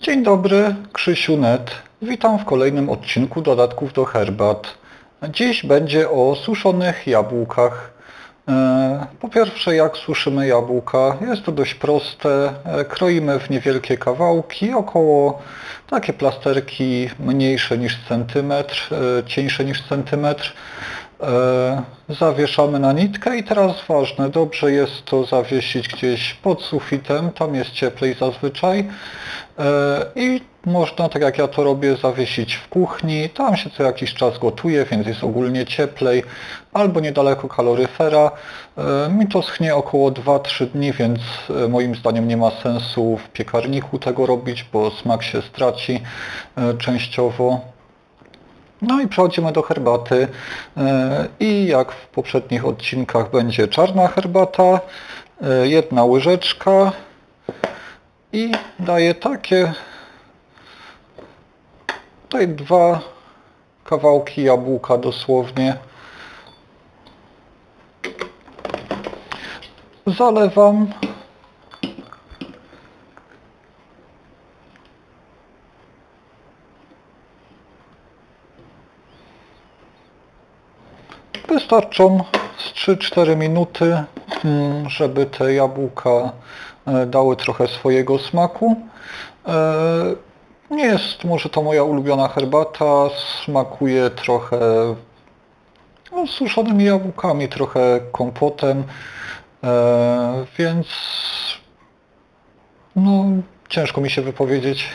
Dzień dobry, Krzysiu Net. Witam w kolejnym odcinku dodatków do herbat. Dziś będzie o suszonych jabłkach. E, Po pierwsze, jak suszymy jabłka? Jest to dość proste. E, Kroimy w niewielkie kawałki, około takie plasterki mniejsze niż centymetr, e, cieńsze niż centymetr. E, Zawieszamy na nitkę i teraz ważne, dobrze jest to zawiesić gdzieś pod sufitem, tam jest cieplej zazwyczaj E, i można, tak jak ja to robię, zawiesić w kuchni, tam się co jakiś czas gotuje, więc jest ogólnie cieplej, albo niedaleko kaloryfera. E, Mi to schnie około 2-3 dni, więc moim zdaniem nie ma sensu w piekarniku tego robić, bo smak się straci częściowo. No i przechodzimy do herbaty E, i jak w poprzednich odcinkach będzie czarna herbata, e, jedna łyżeczka i daję takie tutaj dwa kawałki jabłka dosłownie. Zalewam Wystarczą z 3-4 minuty, mm, żeby te jabłka e, dały trochę swojego smaku. E, Nie jest może to moja ulubiona herbata, smakuje trochę no, suszonymi jabłkami, trochę kompotem, e, więc no, ciężko mi się wypowiedzieć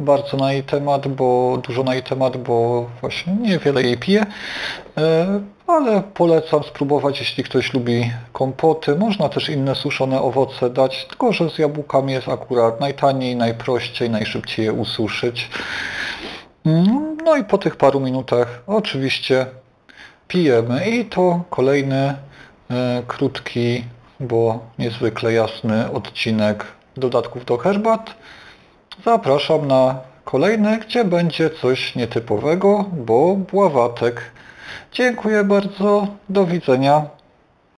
bardzo na jej temat, bo dużo na jej temat, bo właśnie niewiele jej piję, E, ale polecam spróbować, jeśli ktoś lubi kompoty. Można też inne suszone owoce dać, tylko że z jabłkami jest akurat najtaniej, najprościej, najszybciej je ususzyć. No i po tych paru minutach oczywiście pijemy i to kolejny e, krótki, bo niezwykle jasny odcinek dodatków do herbat. Zapraszam na kolejny, gdzie będzie coś nietypowego, bo bławatek. Dziękuję bardzo, do widzenia.